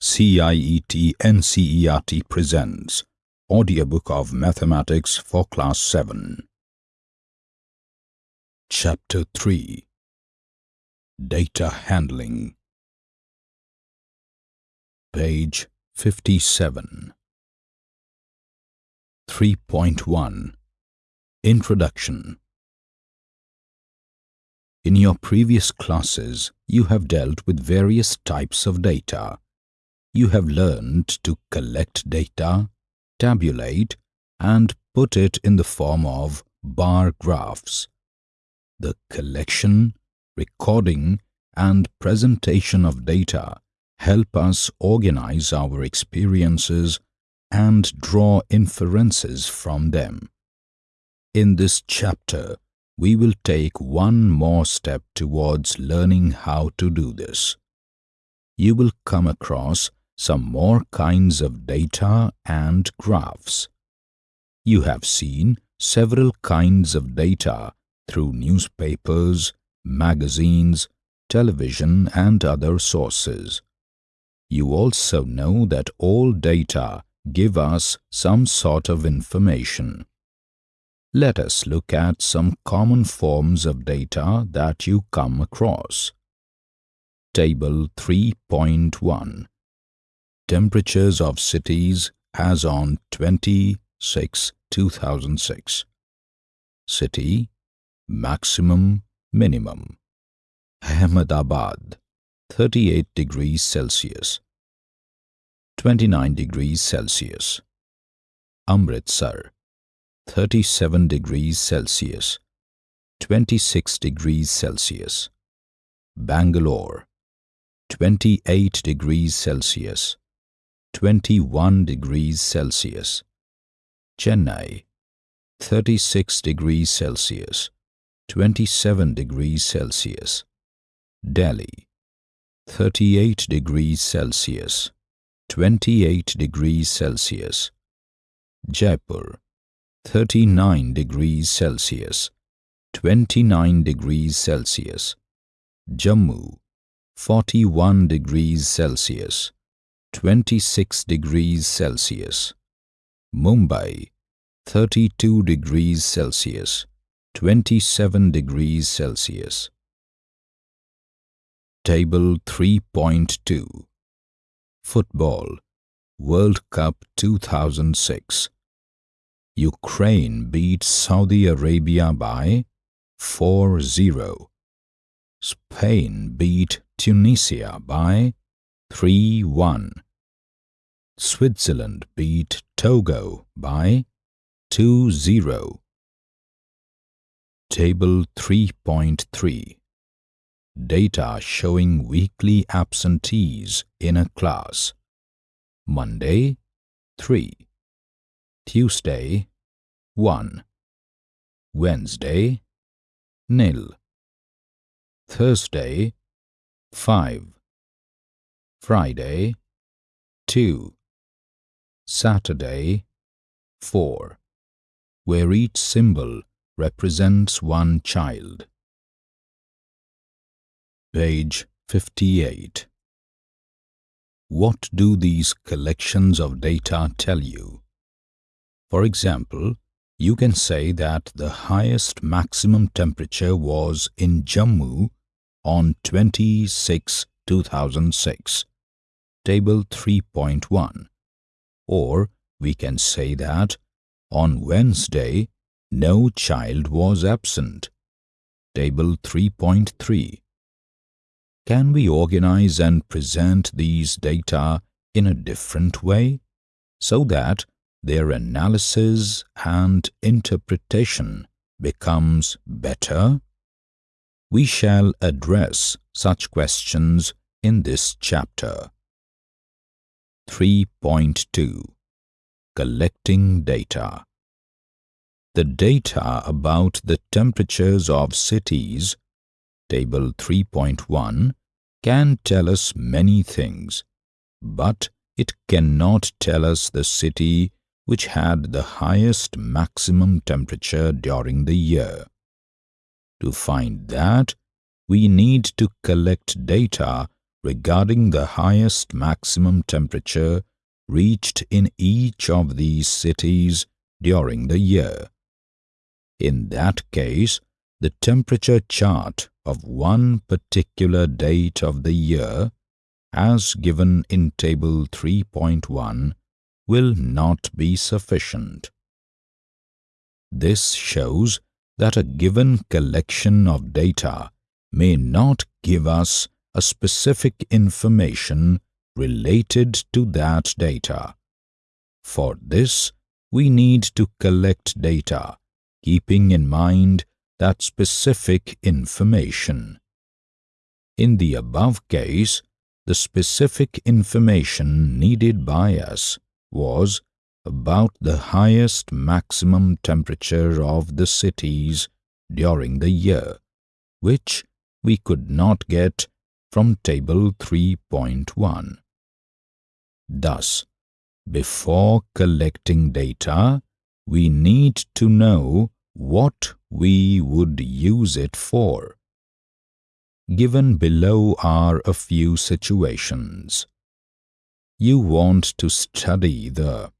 CIET NCERT presents Audiobook of Mathematics for Class 7 Chapter 3 Data Handling. Page 57 3.1 Introduction. In your previous classes, you have dealt with various types of data. You have learned to collect data, tabulate, and put it in the form of bar graphs. The collection, recording, and presentation of data help us organize our experiences and draw inferences from them. In this chapter, we will take one more step towards learning how to do this. You will come across some more kinds of data and graphs. You have seen several kinds of data through newspapers, magazines, television, and other sources. You also know that all data give us some sort of information. Let us look at some common forms of data that you come across. Table 3.1 Temperatures of cities as on 26-2006 City Maximum Minimum. Ahmedabad 38 degrees Celsius. 29 degrees Celsius. Amritsar 37 degrees Celsius. 26 degrees Celsius. Bangalore 28 degrees Celsius 21 degrees Celsius. Chennai 36 degrees Celsius 27 degrees Celsius. Delhi 38 degrees Celsius 28 degrees Celsius. Jaipur 39 degrees Celsius 29 degrees Celsius. Jammu 41 degrees Celsius 26 degrees Celsius. Mumbai 32 degrees Celsius 27 degrees Celsius. Table 3.2 Football World Cup 2006 Ukraine beat Saudi Arabia by 4-0 Spain beat Tunisia by 3-1 Switzerland beat Togo by 2-0 Table 3.3 Data showing weekly absentees in a class. Monday 3 Tuesday 1 Wednesday nil. Thursday 5 Friday 2 Saturday 4 where each symbol represents one child. Page 58 What do these collections of data tell you? For example, you can say that the highest maximum temperature was in Jammu on 26-2006, Table 3.1, or we can say that on Wednesday no child was absent, Table 3.3. Can we organize and present these data in a different way so that their analysis and interpretation becomes better? We shall address such questions in this chapter. 3.2 Collecting Data The data about the temperatures of cities, Table 3.1, can tell us many things, but it cannot tell us the city which had the highest maximum temperature during the year. To find that, we need to collect data regarding the highest maximum temperature reached in each of these cities during the year. In that case, the temperature chart of one particular date of the year, as given in Table 3.1, will not be sufficient. This shows that a given collection of data may not give us a specific information related to that data. For this, we need to collect data, keeping in mind that specific information. In the above case, the specific information needed by us was about the highest maximum temperature of the cities during the year, which we could not get from Table 3.1. Thus, before collecting data, we need to know what we would use it for. Given below are a few situations. You want to study the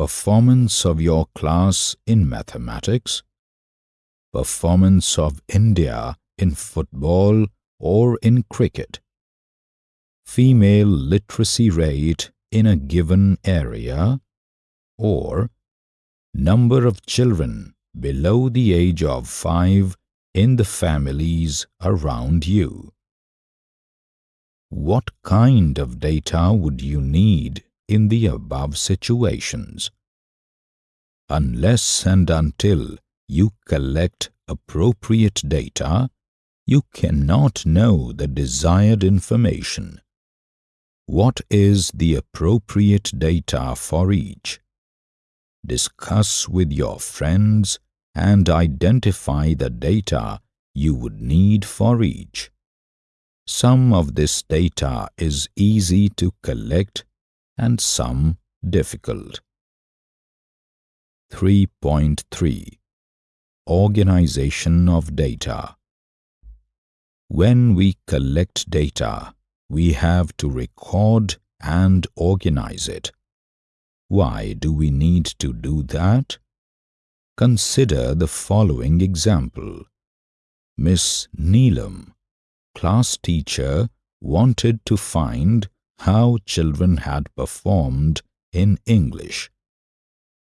performance of your class in mathematics, performance of India in football or in cricket, female literacy rate in a given area, or number of children below the age of five in the families around you. What kind of data would you need in the above situations? Unless and until you collect appropriate data, you cannot know the desired information. What is the appropriate data for each? discuss with your friends and identify the data you would need for each. Some of this data is easy to collect and some difficult. 3.3 Organization of Data When we collect data, we have to record and organize it. Why do we need to do that? Consider the following example. Miss Neelam, class teacher, wanted to find how children had performed in English.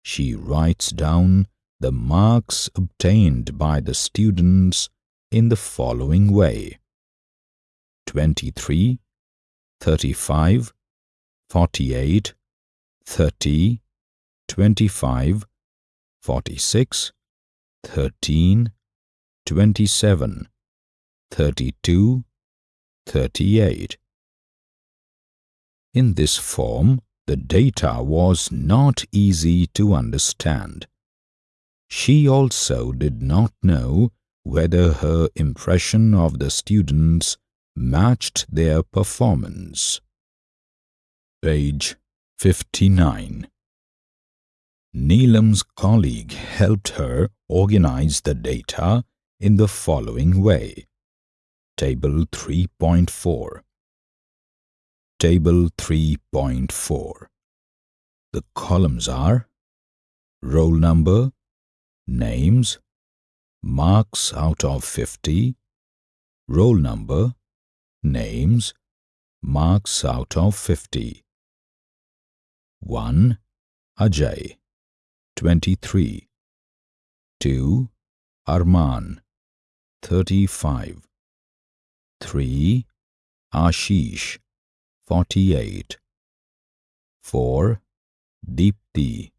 She writes down the marks obtained by the students in the following way 23, 35, 48, 30, 25, 46, 13, 27, 32, 38. In this form, the data was not easy to understand. She also did not know whether her impression of the students matched their performance. Page 59. Neelam's colleague helped her organize the data in the following way. Table 3.4 Table 3.4 The columns are roll number, names, marks out of 50, roll number, names, marks out of 50. 1. Ajay 23 2. Arman 35 3. Ashish 48 4. Deepti.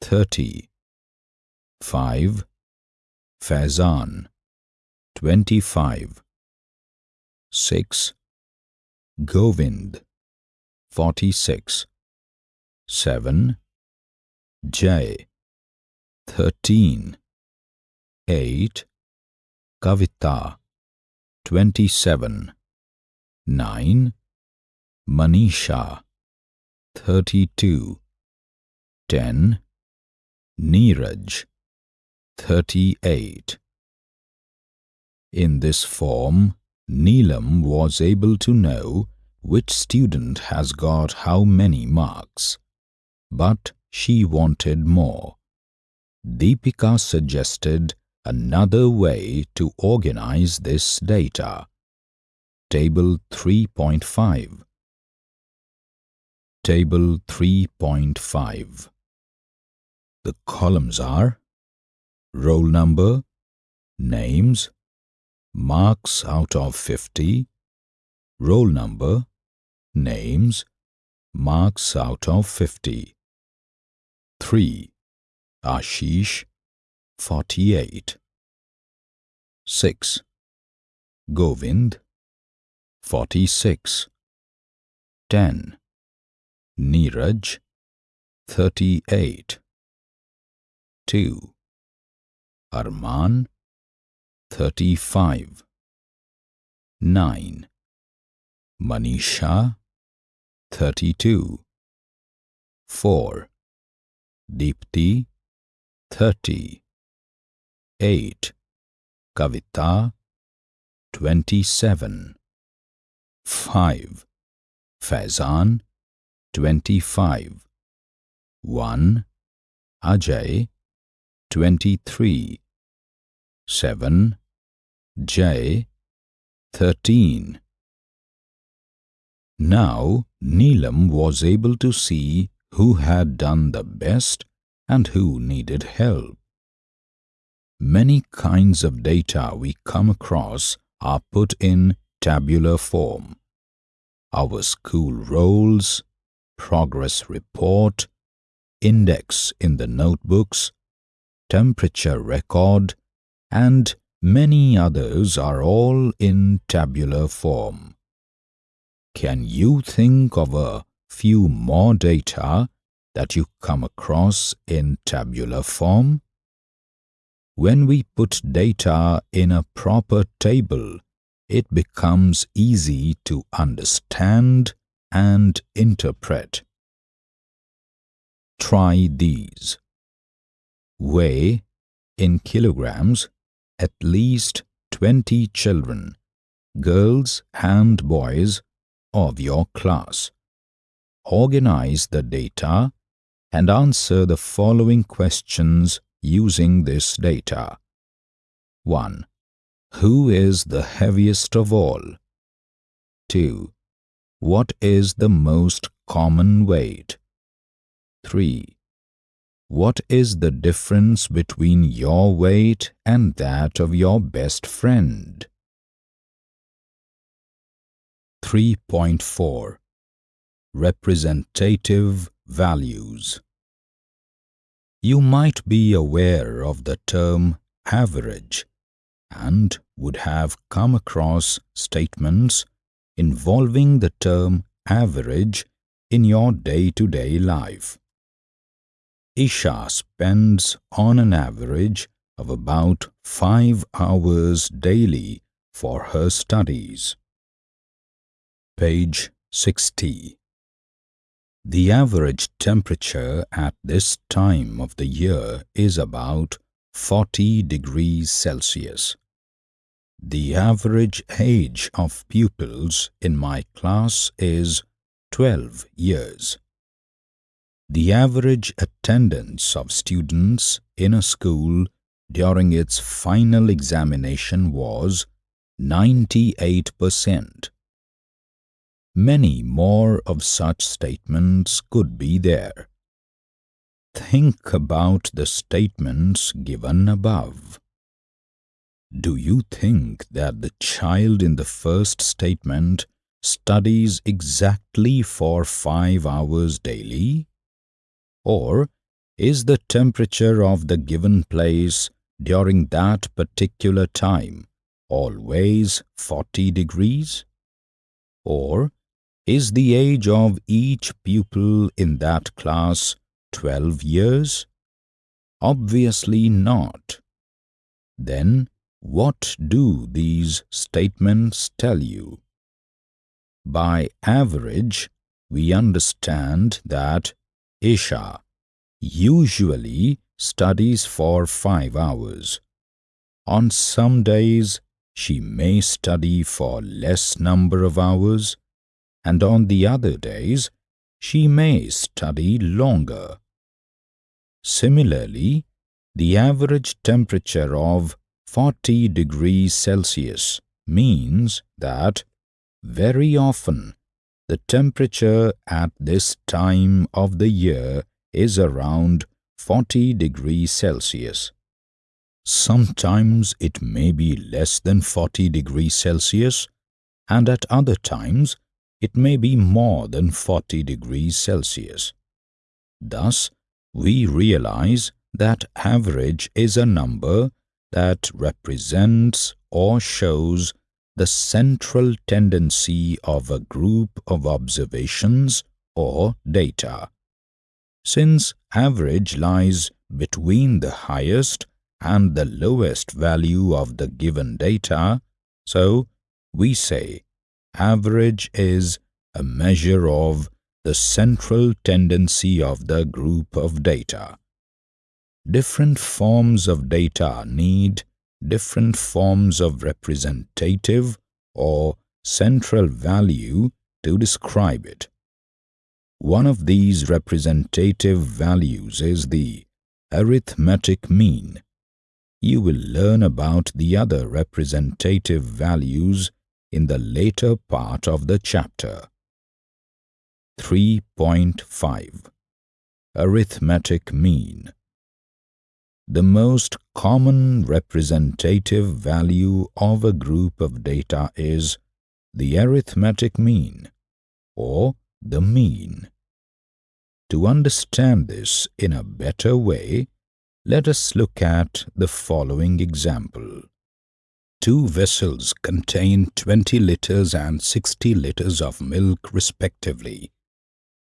30 5. Faizan 25 6. Govind. 46 seven Jay thirteen. Eight Kavita. Twenty seven nine Manisha thirty two ten. Neeraj thirty eight In this form Neelam was able to know which student has got how many marks, but she wanted more. Deepika suggested another way to organize this data. Table 3.5 Table 3.5 The columns are roll number, names, marks out of 50, roll number, names, marks out of 50. 3. Ashish, 48. 6. Govind, 46. 10. Neeraj, 38. 2. Arman, 35. 9. Manisha, 32. 4. Deepti, 30. 8. Kavita, 27. 5. Faizan, 25. 1. Ajay, 23. 7. Jay. 13. Now Neelam was able to see who had done the best and who needed help. Many kinds of data we come across are put in tabular form. Our school rolls, progress report, index in the notebooks, temperature record, and many others are all in tabular form. Can you think of a few more data that you come across in tabular form? When we put data in a proper table, it becomes easy to understand and interpret. Try these. Weigh in kilograms at least 20 children, girls and boys of your class. Organize the data and answer the following questions using this data. 1. Who is the heaviest of all? 2. What is the most common weight? 3. What is the difference between your weight and that of your best friend? 3.4 Representative Values You might be aware of the term average and would have come across statements involving the term average in your day-to-day -day life. Isha spends on an average of about five hours daily for her studies. Page 60 The average temperature at this time of the year is about 40 degrees Celsius. The average age of pupils in my class is 12 years. The average attendance of students in a school during its final examination was 98%. Many more of such statements could be there. Think about the statements given above. Do you think that the child in the first statement studies exactly for five hours daily? Or is the temperature of the given place during that particular time always 40 degrees? Or is the age of each pupil in that class 12 years? Obviously not. Then what do these statements tell you? By average, we understand that Isha usually studies for five hours. On some days, she may study for less number of hours and on the other days she may study longer. Similarly, the average temperature of 40 degrees Celsius means that very often the temperature at this time of the year is around 40 degrees Celsius. Sometimes it may be less than 40 degrees Celsius and at other times it may be more than 40 degrees Celsius. Thus, we realize that average is a number that represents or shows the central tendency of a group of observations or data. Since average lies between the highest and the lowest value of the given data, so we say average is a measure of the central tendency of the group of data. Different forms of data need different forms of representative or central value to describe it. One of these representative values is the arithmetic mean, you will learn about the other representative values in the later part of the chapter. 3.5 Arithmetic Mean The most common representative value of a group of data is the arithmetic mean, or the mean. To understand this in a better way, let us look at the following example. Two vessels contain 20 liters and 60 liters of milk respectively.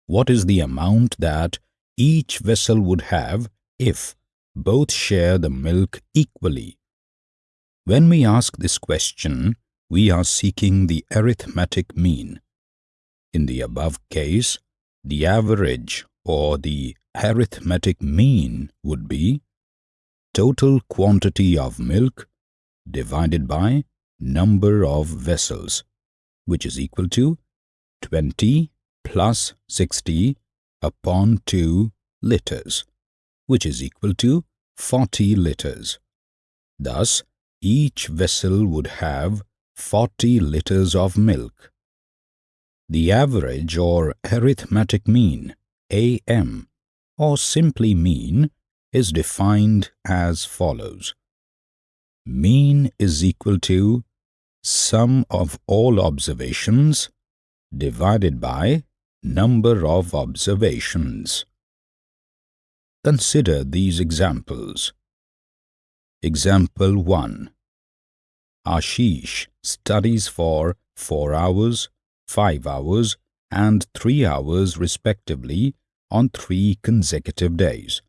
What is the amount that each vessel would have if both share the milk equally? When we ask this question, we are seeking the arithmetic mean. In the above case, the average or the arithmetic mean would be total quantity of milk divided by number of vessels, which is equal to 20 plus 60 upon 2 liters, which is equal to 40 liters. Thus, each vessel would have 40 liters of milk. The average or arithmetic mean, AM, or simply mean is defined as follows. Mean is equal to sum of all observations divided by number of observations. Consider these examples. Example 1. Ashish studies for 4 hours, 5 hours and 3 hours respectively on three consecutive days.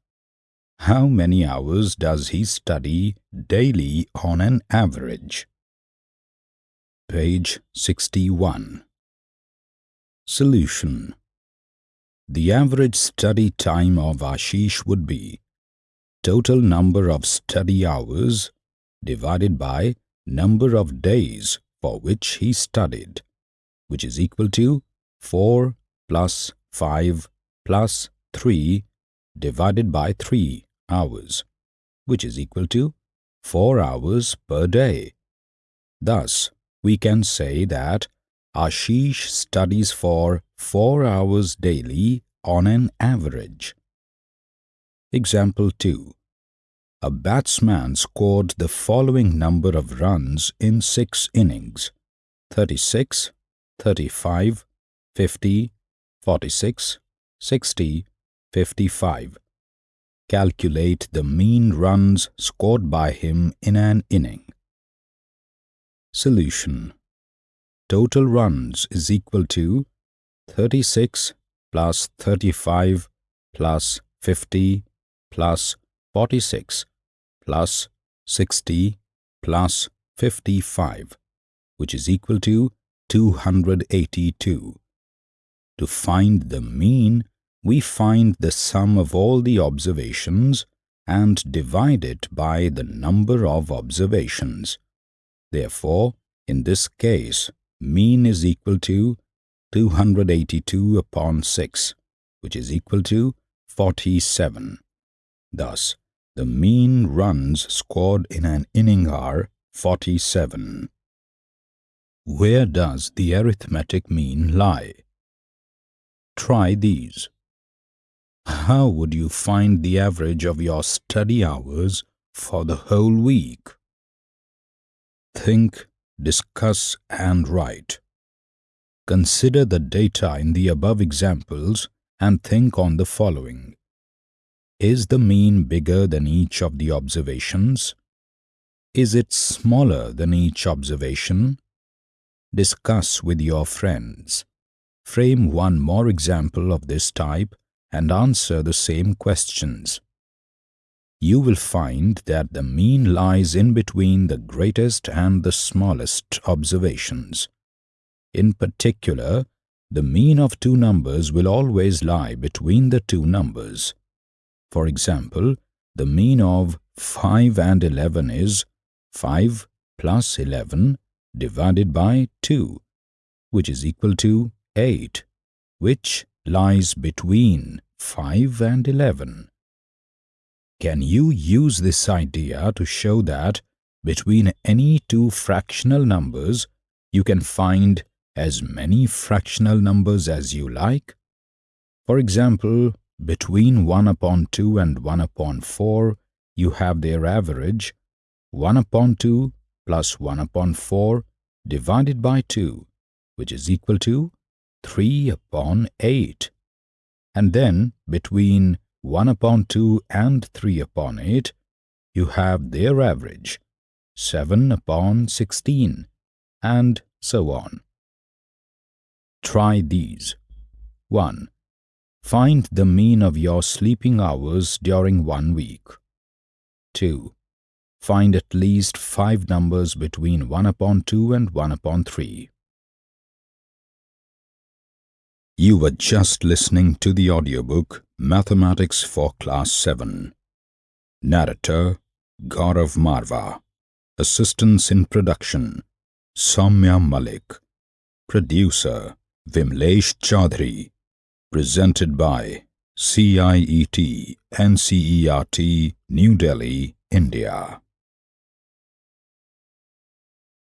How many hours does he study daily on an average? Page 61 Solution The average study time of Ashish would be total number of study hours divided by number of days for which he studied, which is equal to 4 plus 5 plus 3 divided by 3 hours, which is equal to 4 hours per day. Thus, we can say that Ashish studies for 4 hours daily on an average. Example 2. A batsman scored the following number of runs in 6 innings 36, 35, 50, 46, 60, 55. Calculate the mean runs scored by him in an inning. Solution Total runs is equal to 36 plus 35 plus 50 plus 46 plus 60 plus 55, which is equal to 282. To find the mean, we find the sum of all the observations and divide it by the number of observations. Therefore, in this case, mean is equal to 282 upon 6, which is equal to 47. Thus, the mean runs scored in an inning are 47. Where does the arithmetic mean lie? Try these. How would you find the average of your study hours for the whole week? Think, discuss and write. Consider the data in the above examples and think on the following. Is the mean bigger than each of the observations? Is it smaller than each observation? Discuss with your friends. Frame one more example of this type and answer the same questions. You will find that the mean lies in between the greatest and the smallest observations. In particular, the mean of two numbers will always lie between the two numbers. For example, the mean of 5 and 11 is 5 plus 11 divided by 2, which is equal to 8, which lies between 5 and 11. Can you use this idea to show that between any two fractional numbers you can find as many fractional numbers as you like? For example, between 1 upon 2 and 1 upon 4, you have their average 1 upon 2 plus 1 upon 4 divided by 2, which is equal to 3 upon 8. And then between 1 upon 2 and 3 upon 8, you have their average 7 upon 16, and so on. Try these. 1. Find the mean of your sleeping hours during one week. 2. Find at least five numbers between 1 upon 2 and 1 upon 3. You were just listening to the audiobook Mathematics for Class 7. Narrator Gaurav Marva. Assistance in production Soumya Malik. Producer Vimlesh Chaudhary. Presented by CIET NCERT New Delhi, India.